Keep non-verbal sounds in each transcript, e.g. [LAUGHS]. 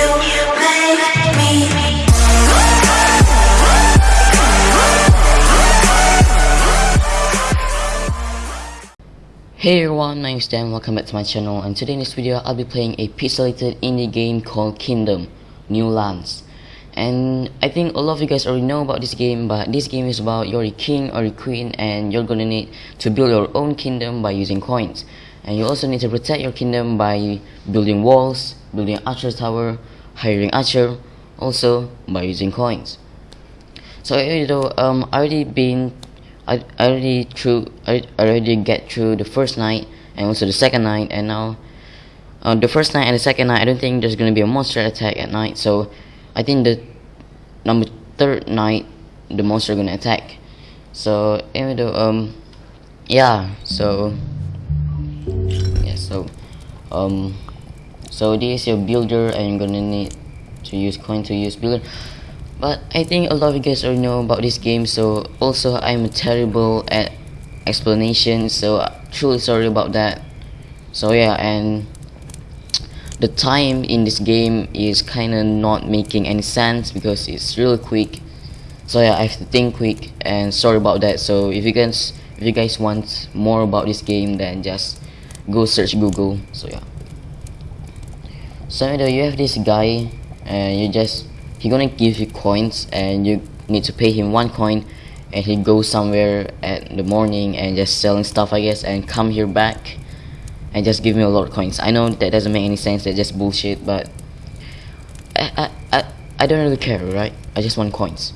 Hey everyone, my name is Dan, welcome back to my channel and today in this video I'll be playing a pixelated indie game called Kingdom New Lands. And I think a lot of you guys already know about this game but this game is about you're a king or a queen and you're gonna need to build your own kingdom by using coins. And you also need to protect your kingdom by building walls, building archer tower, hiring archer, also by using coins. So you know um I already been I already through I already get through the first night and also the second night and now uh, the first night and the second night I don't think there's gonna be a monster attack at night. So I think the number third night the monster gonna attack. So even though um yeah so yeah so um so this is your builder and you're gonna need to use coin to use builder but I think a lot of you guys already know about this game so also I'm terrible at explanation so truly sorry about that. So yeah and the time in this game is kinda not making any sense because it's really quick. So yeah I have to think quick and sorry about that. So if you guys if you guys want more about this game then just go search Google. So yeah. So you have this guy and you just he gonna give you coins and you need to pay him one coin and he goes somewhere at the morning and just selling stuff I guess and come here back and just give me a lot of coins. I know that doesn't make any sense that's just bullshit but I, I, I, I don't really care right? I just want coins.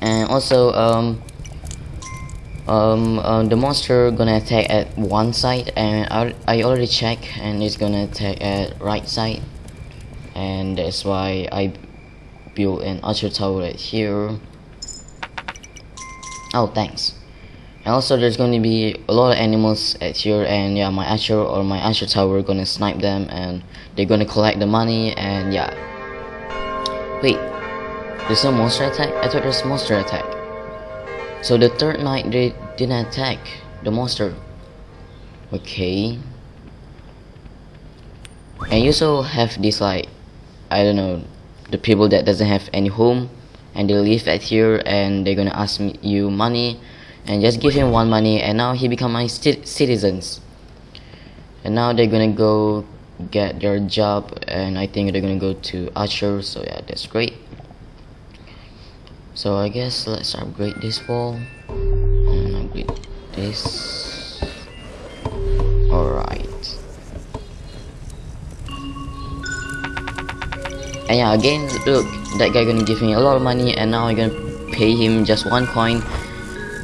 And also um um, uh, the monster gonna attack at one side and I, I already check and it's gonna attack at right side and that's why I built an archer tower right here. Oh thanks. And also there's going to be a lot of animals at here and yeah my archer or my archer tower gonna snipe them and they're gonna collect the money and yeah. Wait there's no monster attack? I thought there's monster attack. So the third night they didn't attack the monster. Okay. And you also have this like I don't know the people that doesn't have any home and they live at here and they're gonna ask me, you money and just give him one money and now he become my citizens. And now they're gonna go get their job and I think they're gonna go to Archer so yeah that's great. So I guess let's upgrade this wall. And upgrade this and yeah again look that guy gonna give me a lot of money and now I'm gonna pay him just one coin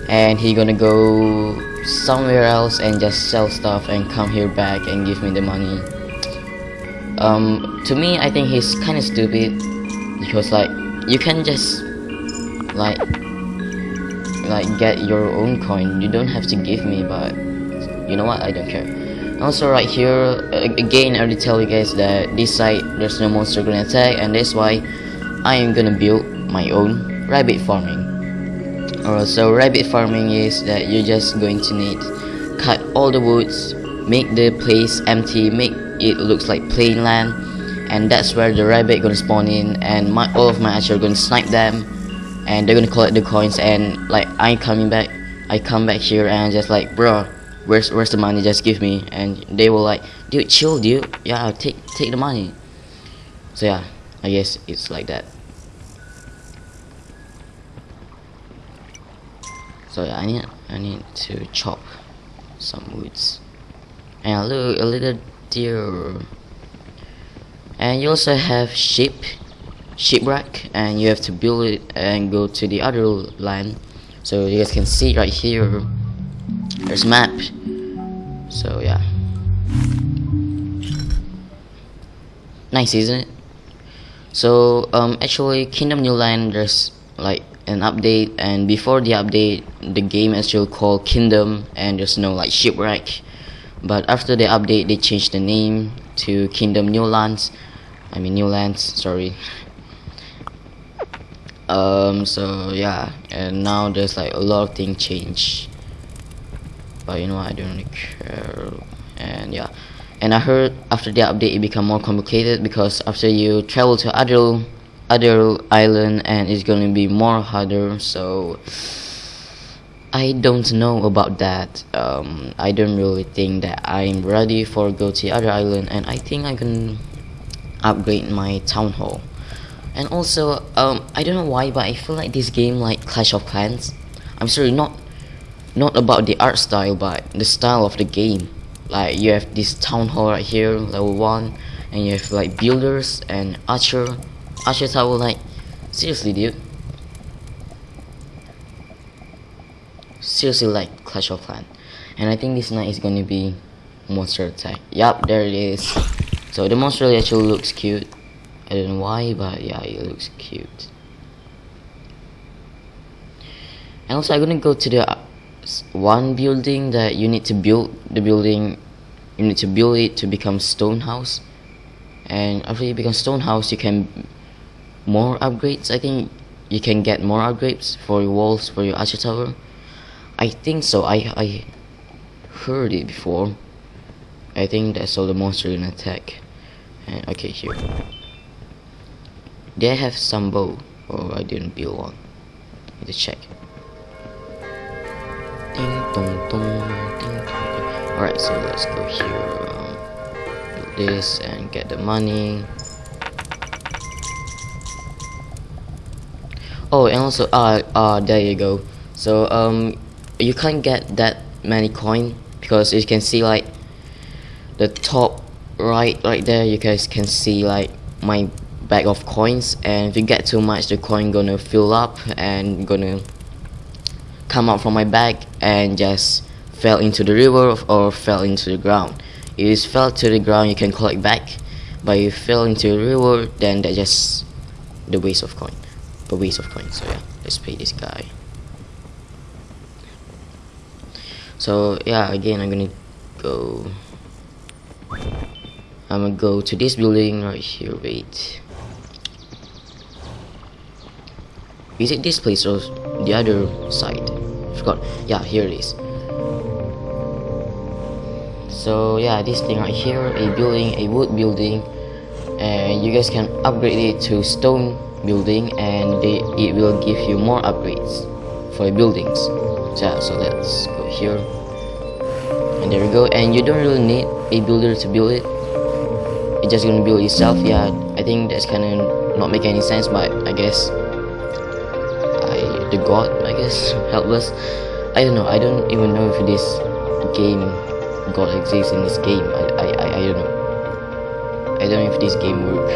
and he gonna go somewhere else and just sell stuff and come here back and give me the money. Um to me I think he's kind of stupid because like you can just like like get your own coin. You don't have to give me but you know what? I don't care also right here uh, again I already tell you guys that this side there's no monster gonna attack and that's why I am gonna build my own rabbit farming. Alright, so rabbit farming is that you're just going to need cut all the woods make the place empty make it looks like plain land and that's where the rabbit gonna spawn in and my all of my archer gonna snipe them and they're gonna collect the coins and like I coming back I come back here and just like bro where's where's the money? Just give me. And they were like dude chill dude. Yeah take take the money. So yeah I guess it's like that. So yeah I need I need to chop some woods. And look a little deer. And you also have sheep shipwreck and you have to build it and go to the other land so you guys can see right here there's map. So yeah. Nice isn't it? So um actually kingdom new land there's like an update and before the update the game is still called kingdom and there's no like shipwreck. But after the update they changed the name to kingdom new lands. I mean new lands sorry. Um so yeah. And now there's like a lot of things change but you know I don't really care. And yeah. And I heard after the update it become more complicated because after you travel to other other island and it's gonna be more harder so I don't know about that. Um, I don't really think that I'm ready for go to other island and I think I can upgrade my town hall. And also um, I don't know why but I feel like this game like Clash of Clans. I'm sorry not not about the art style but the style of the game. Like you have this town hall right here level 1 and you have like builders and archer archer tower like seriously dude. Seriously like clash of clans. And i think this night is gonna be monster attack. Yup, there it is. So the monster actually looks cute. I don't know why but yeah it looks cute. And also i'm gonna go to the one building that you need to build the building you need to build it to become stone house. And after you become stone house you can more upgrades. I think you can get more upgrades for your walls for your archer tower. I think so. I I heard it before. I think that's all the monster in attack. And okay here. They have some bow oh I didn't build one. Need to check Alright, so let's go here, um, do this and get the money. Oh, and also, uh, uh, there you go. So, um, you can't get that many coin because you can see like the top right right there you guys can see like my bag of coins and if you get too much the coin gonna fill up and gonna come out from my bag and just fell into the river or fell into the ground. If it fell to the ground, you can collect back. But if it fell into the river, then that's just the waste of coin. The waste of coin. So yeah, let's pay this guy. So yeah, again, I'm gonna go. I'm gonna go to this building right here. Wait. Is it this place or the other side? I forgot. Yeah, here it is. So yeah, this thing right here, a building, a wood building, and you guys can upgrade it to stone building, and they, it will give you more upgrades for buildings. So yeah, so let's go here, and there we go. And you don't really need a builder to build it. It's just gonna build itself. Yeah, I think that's kind of not make any sense, but I guess I the god, I guess, [LAUGHS] helpless. I don't know, I don't even know if this game god exists in this game. I, I, I, I don't know. I don't know if this game work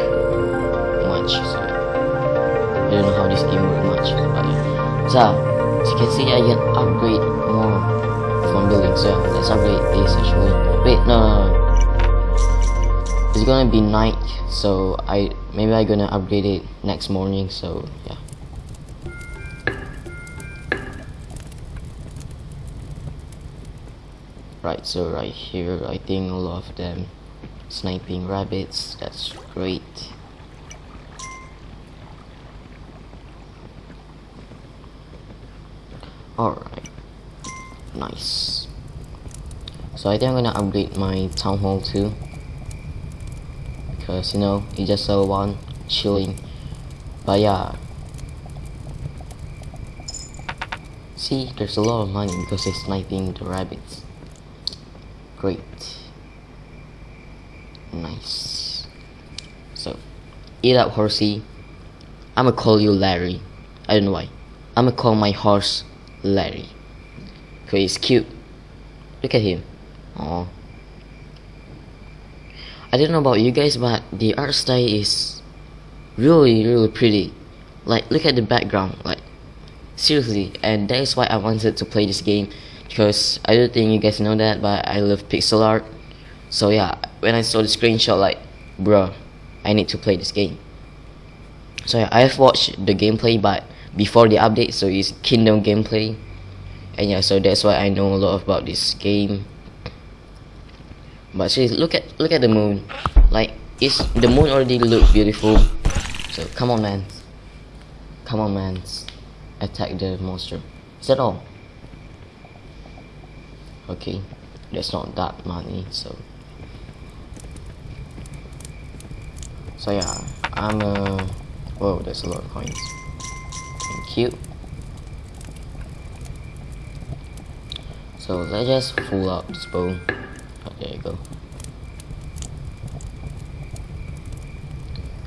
much. So I don't know how this game work much. But. So, as you can see, I can upgrade more from building. So let's upgrade this actually. Wait, no, no, no. It's gonna be night, so I maybe I'm gonna upgrade it next morning. So yeah. Right so right here I think a lot of them sniping rabbits. That's great. Alright. Nice. So I think I'm gonna upgrade my town hall too. Because you know it's just a one chilling. But yeah. See there's a lot of money because they're sniping the rabbits Great. Nice. So, eat up, horsey. I'ma call you Larry. I don't know why. I'ma call my horse Larry. Cause he's cute. Look at him. Oh. I don't know about you guys, but the art style is really, really pretty. Like, look at the background. Like, seriously. And that is why I wanted to play this game because I don't think you guys know that but I love pixel art. So yeah when I saw the screenshot like bro I need to play this game. So yeah, I have watched the gameplay but before the update so it's kingdom gameplay. And yeah so that's why I know a lot about this game. But seriously look at look at the moon. Like is the moon already look beautiful. So come on man. Come on man. Attack the monster. Is that all okay that's not that money so. So yeah I'm uh whoa there's a lot of coins. Thank you. So let's just full out this bow. Oh, there you go.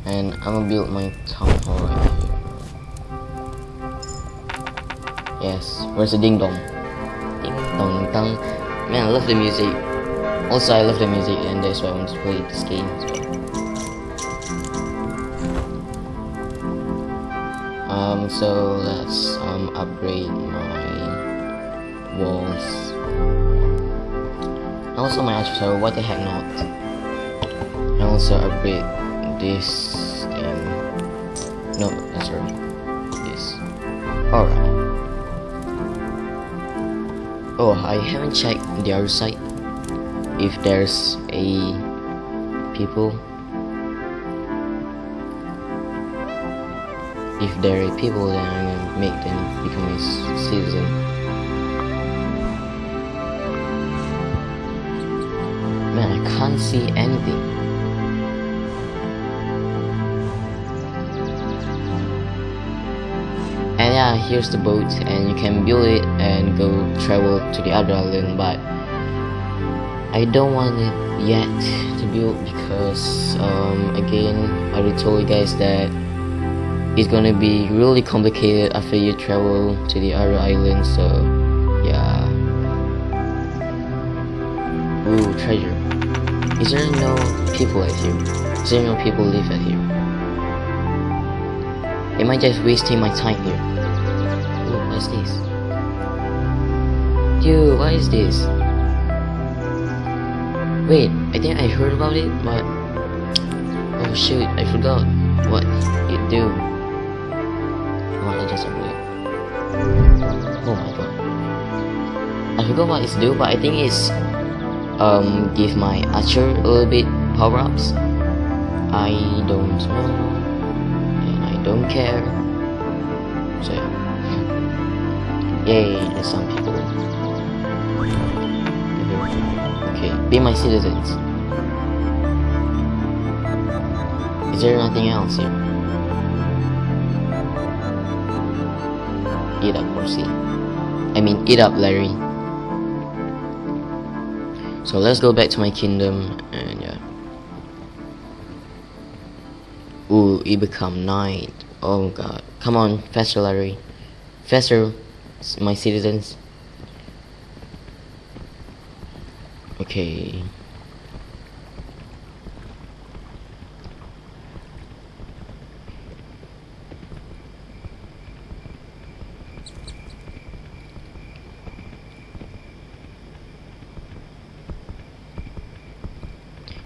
And I'm gonna build my town hall right here. Yes where's the ding dong man I love the music. Also I love the music and that's why I want to play this game um so let's um upgrade my walls. Also my archer so what the heck not? And also upgrade this no that's right. This. Alright oh I haven't checked the other side if there's a people. If there are people then I'm gonna make them become a citizen. Man I can't see anything yeah here's the boat and you can build it and go travel to the other island but I don't want it yet to build because um, again I already told you guys that it's gonna be really complicated after you travel to the other island so yeah. Ooh treasure. Is there no people at here? Is there no people live at here? Am I just wasting my time here what's this dude what is this wait I think I heard about it but oh shoot I forgot what it do just upgrade. Oh my god. I forgot what it's do, but I think it's um give my archer a little bit power ups. I don't know and I don't care. So Yay, there's some people. Okay, be my citizens. Is there nothing else here? Eat up, Horsey. I mean, eat up, Larry. So let's go back to my kingdom, and yeah. Ooh, it become night. Oh god. Come on, faster, Larry. Faster, my citizens. Okay.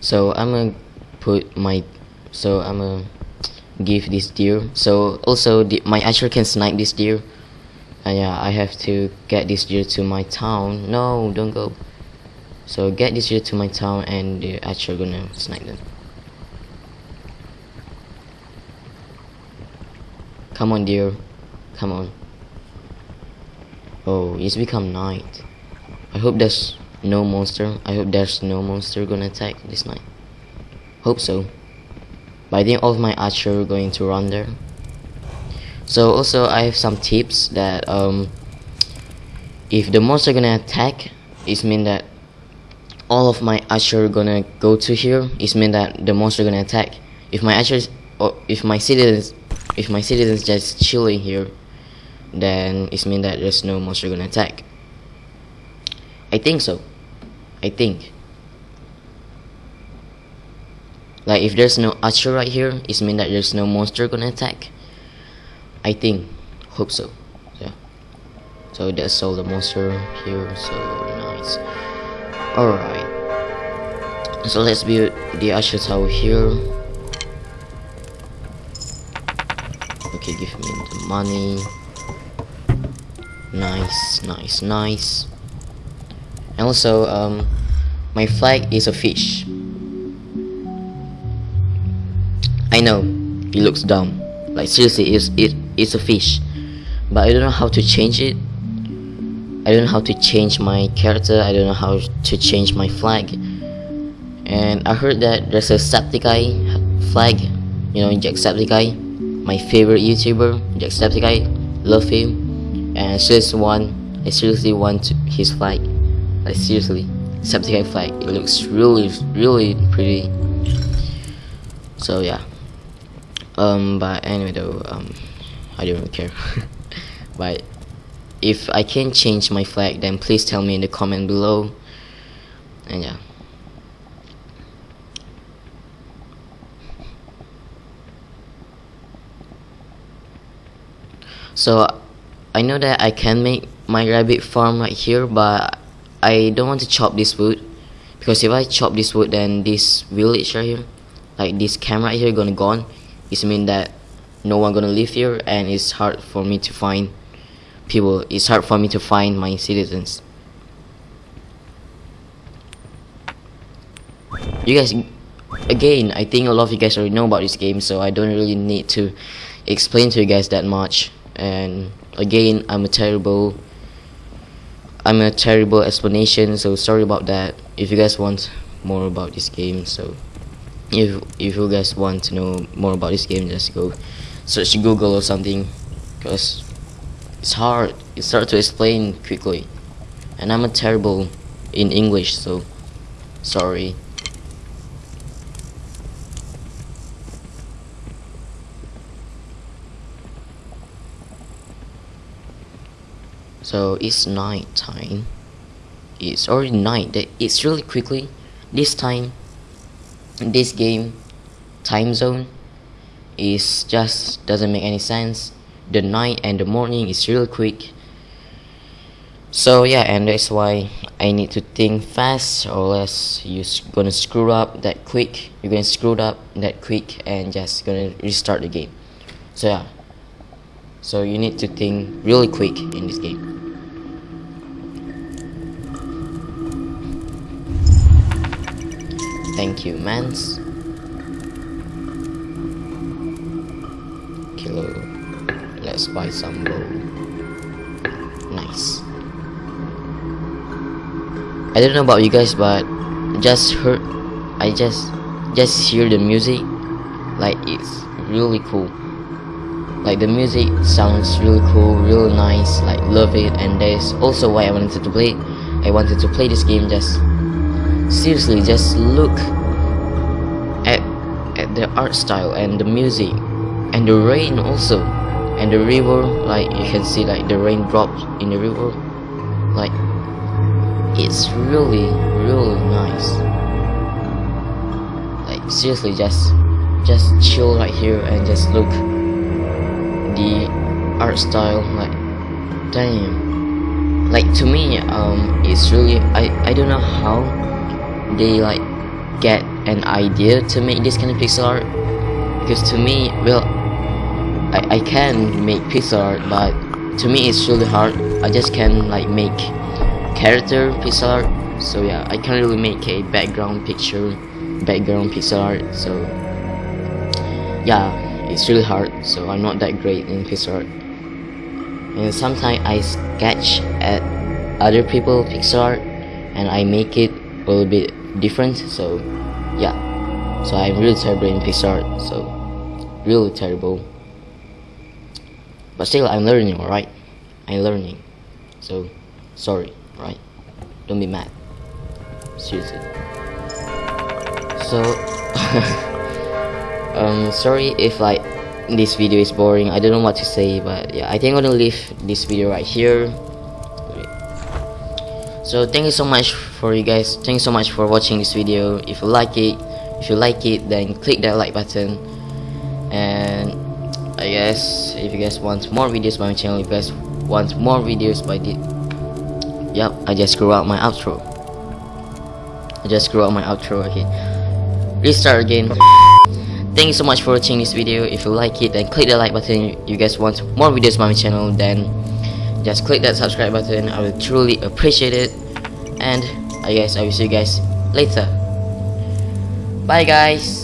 so I'm gonna put my so I'm gonna give this deer so also the, my archer can snipe this deer and yeah I have to get this deer to my town no don't go so get this deer to my town and the archer gonna snipe them come on deer come on oh it's become night I hope there's no monster. I hope there's no monster gonna attack this night. Hope so. But I think all of my archer going to run there. So also I have some tips that um if the monster gonna attack, it mean that all of my archer gonna go to here. It mean that the monster gonna attack. If my archers or if my citizens if my citizens just chilling here, then it mean that there's no monster gonna attack. I think so. I think. Like if there's no archer right here, it mean that there's no monster gonna attack. I think. Hope so. Yeah. So that's all the monster here, so nice. Alright. So let's build the archer tower here. Okay, give me the money. Nice, nice, nice. And also, um, my flag is a fish. I know, it looks dumb. Like seriously, it's, it, it's a fish. But I don't know how to change it. I don't know how to change my character. I don't know how to change my flag. And I heard that there's a Septiceye flag. You know Jacksepticeye my favorite YouTuber Jacksepticeye love him. And I seriously want I seriously want his flag. Like seriously. Jacksepticeye flag. It looks really really pretty. So yeah. Um but anyway though um I don't care. [LAUGHS] But if I can change my flag then please tell me in the comment below. And yeah. So I know that I can make my rabbit farm right here but I don't want to chop this wood. Because if I chop this wood then this village right here like this camp right here gonna gone. It mean that no one gonna live here and it's hard for me to find people it's hard for me to find my citizens. You guys again I think a lot of you guys already know about this game so I don't really need to explain to you guys that much. And again I'm a terrible I'm a terrible explanation so sorry about that. If you guys want more about this game so if if you guys want to know more about this game just go search Google or something because it's hard it's hard to explain quickly. And I'm a terrible in English so sorry. So it's night time. It's already night it's really quickly. This time this game time zone is just doesn't make any sense. The night and the morning is real quick. So yeah and that's why I need to think fast or else you're gonna screw up that quick. You're gonna screw up that quick and just gonna restart the game. So yeah. So you need to think really quick in this game. Thank you, Mans. Kilo. Let's buy some gold. Nice. I don't know about you guys, but just heard, I just, just hear the music, like it's really cool. Like the music sounds really cool, really nice, like love it, and that's also why I wanted to play. I wanted to play this game just seriously just look at at the art style and the music and the rain also. And the river like you can see like the rain drops in the river. Like it's really really nice. Like seriously just just chill right here and just look the art style like damn. Like to me um it's really I I don't know how they like get an idea to make this kind of pixel art. Because to me well I, I can make pixel art but to me it's really hard. I just can like make character pixel art. So yeah I can't really make a background picture background pixel art. So yeah it's really hard. So I'm not that great in pixel art. And sometimes I sketch at other people pixel art and I make it a little bit different. So yeah. So I'm really terrible in pixel art. So really terrible but still I'm learning alright? I'm learning. So sorry right don't be mad. Seriously. So [LAUGHS] um sorry if like this video is boring. I don't know what to say but yeah I think I'm gonna leave this video right here. So thank you so much for you guys. Thank you so much for watching this video. If you like it if you like it then click that like button. And I guess if you guys want more videos by my channel if you guys want more videos by the yep I just screw up my outro. I just screw up my outro okay. Restart again. Thank you so much for watching this video. If you like it then click the like button. If you guys want more videos by my channel then just click that subscribe button. I will truly appreciate it. And I guess I will see you guys later. Bye guys